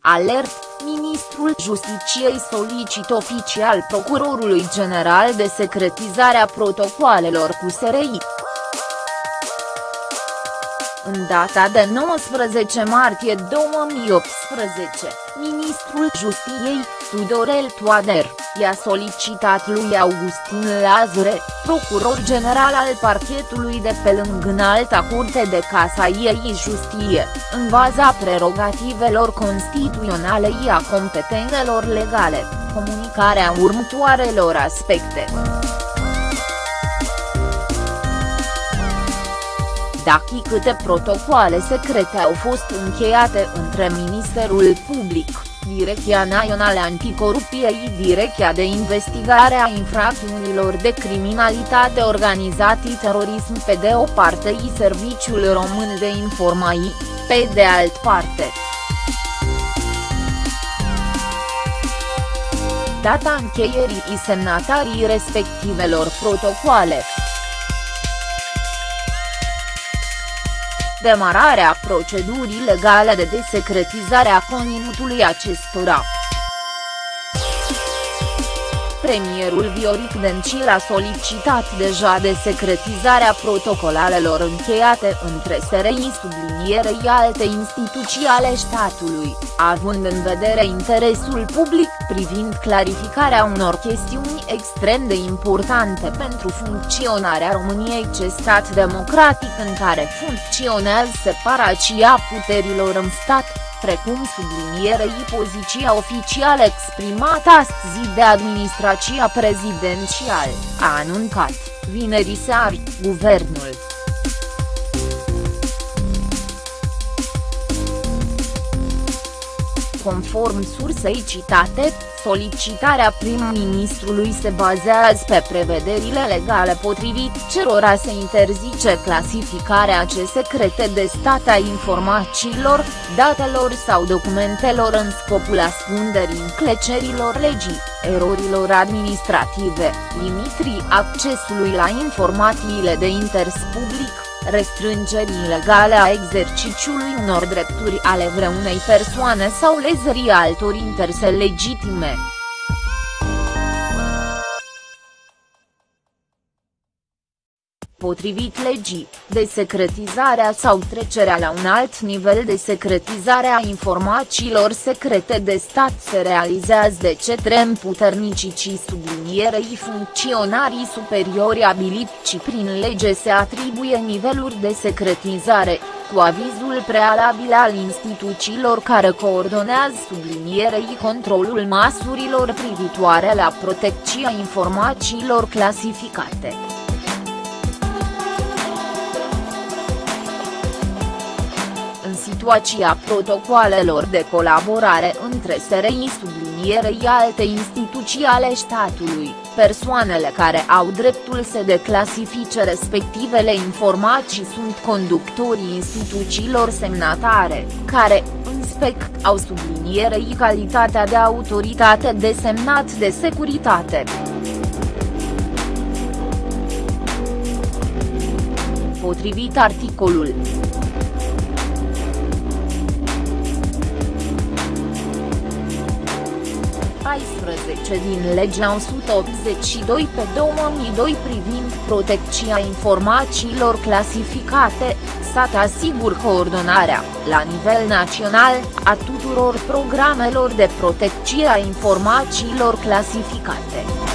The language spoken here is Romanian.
Alert, ministrul Justiciei solicită oficial procurorului general de secretizarea protocoalelor cu SRI. În data de 19 martie 2018, ministrul Justiției, Tudorel Toader, i-a solicitat lui Augustin Lazare, procuror general al parchetului de pe lângă înalta curte de casa ei Justie, în baza prerogativelor constituționale i a competențelor legale, comunicarea următoarelor aspecte. Dacă câte protocoale secrete au fost încheiate între Ministerul Public, Direcția Națională Anticorupție Direcția de Investigare a Infracțiunilor de Criminalitate Organizată Terorism pe de o parte și Serviciul Român de Informații, pe de alt parte. Data încheierii și semnatarii respectivelor protocoale. Demararea procedurii legale de desecretizare a conținutului acestora. Premierul Vioric Dencil a solicitat deja desecretizarea protocolalelor încheiate între SRI sublinierei alte instituții ale statului, având în vedere interesul public privind clarificarea unor chestiuni extrem de importante pentru funcționarea României ce stat democratic în care funcționează separația puterilor în stat precum sublinierei poziția oficială exprimată astăzi de administrația prezidențială, a anuncat, vineri seară, guvernul. Conform sursei citate, Solicitarea prim-ministrului se bazează pe prevederile legale potrivit cerora se interzice clasificarea ce secrete de stat a informațiilor, datelor sau documentelor în scopul ascunderii înclecerilor legii, erorilor administrative, limitrii accesului la informațiile de interes public, restrângerii ilegale a exerciciului unor drepturi ale vreunei persoane sau lezării altor interese legitime. Potrivit legii, desecretizarea sau trecerea la un alt nivel de secretizare a informațiilor secrete de stat se realizează de cetre împuternicii sublinierei funcționarii superiori abiliți prin lege se atribuie niveluri de secretizare, cu avizul prealabil al instituțiilor care coordonează sublinierei controlul măsurilor privitoare la protecția informațiilor clasificate. Situația protocoalelor de colaborare între SRI sublinierei alte instituții ale statului, persoanele care au dreptul să declasifice respectivele informații sunt conductorii instituțiilor semnatare, care, în spec, au sublinierei calitatea de autoritate desemnat de securitate. Potrivit articolul 14 din legea 182 pe 2002 privind protecția informațiilor clasificate, stat asigur coordonarea, la nivel național, a tuturor programelor de protecție a informațiilor clasificate.